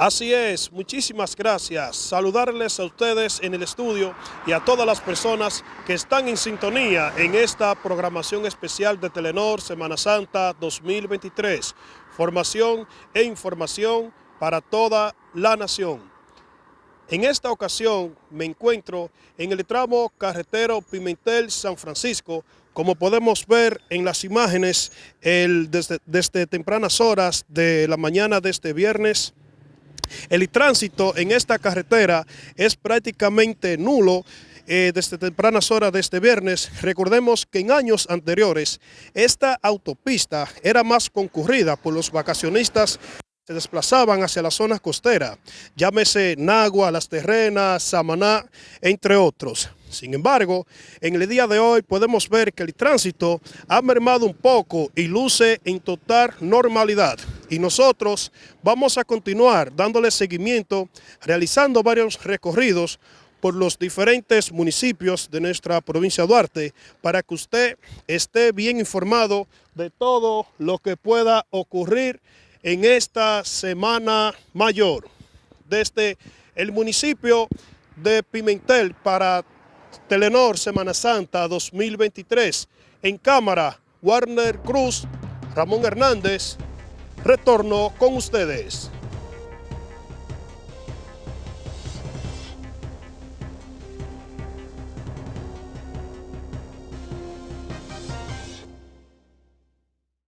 Así es, muchísimas gracias. Saludarles a ustedes en el estudio y a todas las personas que están en sintonía en esta programación especial de Telenor Semana Santa 2023. Formación e información para toda la nación. En esta ocasión me encuentro en el tramo carretero Pimentel-San Francisco, como podemos ver en las imágenes desde, desde tempranas horas de la mañana de este viernes el tránsito en esta carretera es prácticamente nulo eh, desde tempranas horas de este viernes. Recordemos que en años anteriores esta autopista era más concurrida por los vacacionistas se desplazaban hacia la zona costera, llámese Nagua, Las Terrenas, Samaná, entre otros. Sin embargo, en el día de hoy podemos ver que el tránsito ha mermado un poco y luce en total normalidad. Y nosotros vamos a continuar dándole seguimiento, realizando varios recorridos por los diferentes municipios de nuestra provincia de Duarte para que usted esté bien informado de todo lo que pueda ocurrir en esta Semana Mayor desde el municipio de Pimentel para Telenor Semana Santa 2023. En cámara, Warner Cruz, Ramón Hernández, retorno con ustedes.